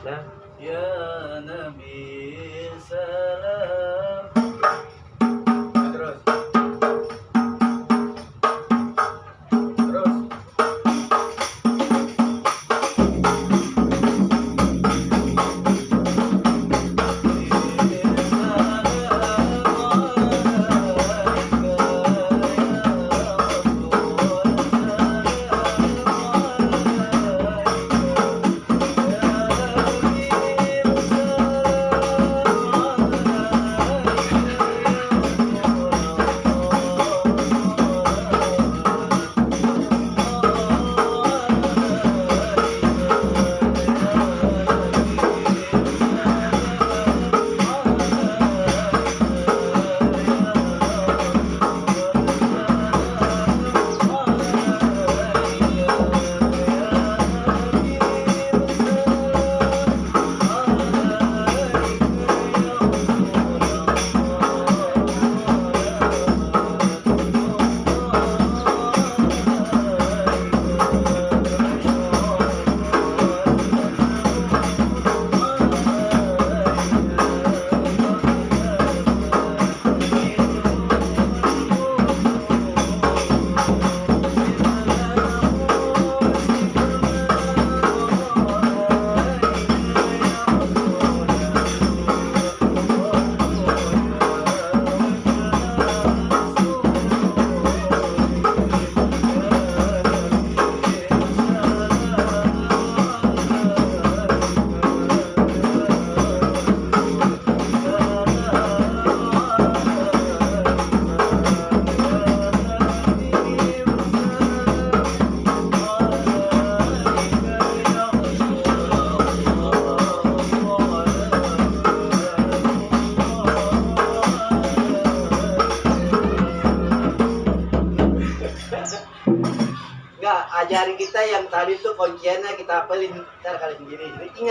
Ya Nabi Sallallahu ajarin kita yang tadi tuh kunciannya kita apelin ntar kali sendiri. Jadi ingat